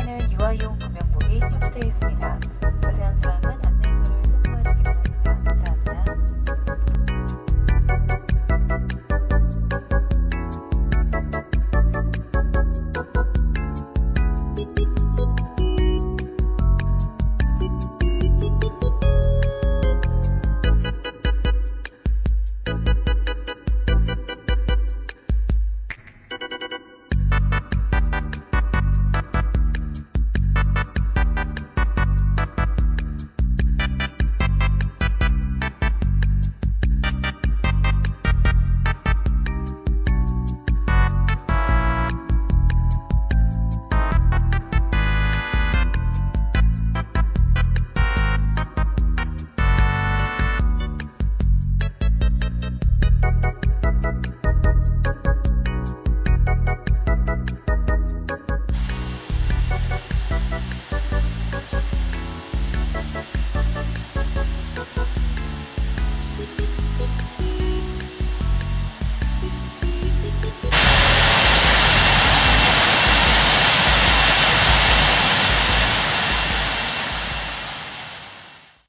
사용하는 유아용 금융법이 요구되어 있습니다.